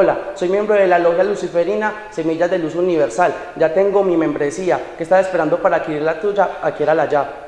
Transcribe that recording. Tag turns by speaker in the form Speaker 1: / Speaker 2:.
Speaker 1: Hola, soy miembro de la Logia Luciferina Semillas de Luz Universal. Ya tengo mi membresía. ¿Qué estás esperando para adquirir la tuya? Adquiérala ya.